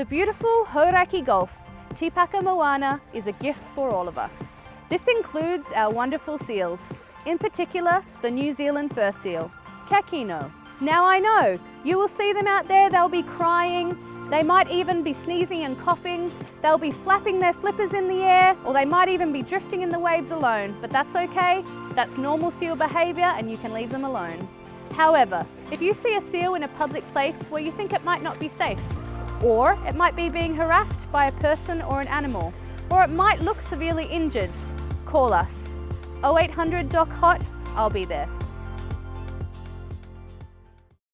The beautiful Hauraki Gulf, Tīkapa Moana, is a gift for all of us. This includes our wonderful seals, in particular the New Zealand fur seal, Kekeno. Now I know, you will see them out there, they'll be crying, they might even be sneezing and coughing, they'll be flapping their flippers in the air, or they might even be drifting in the waves alone, but that's okay, that's normal seal behaviour and you can leave them alone. However, if you see a seal in a public place where you think it might not be safe, or it might be being harassed by a person or an animal, or it might look severely injured, call us. 0800 Doc Hot, I'll be there.